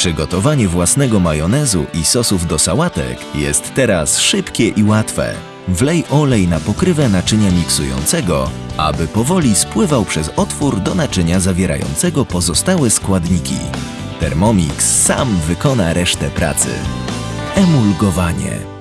Przygotowanie własnego majonezu i sosów do sałatek jest teraz szybkie i łatwe. Wlej olej na pokrywę naczynia miksującego, aby powoli spływał przez otwór do naczynia zawierającego pozostałe składniki. Thermomix sam wykona resztę pracy. Emulgowanie.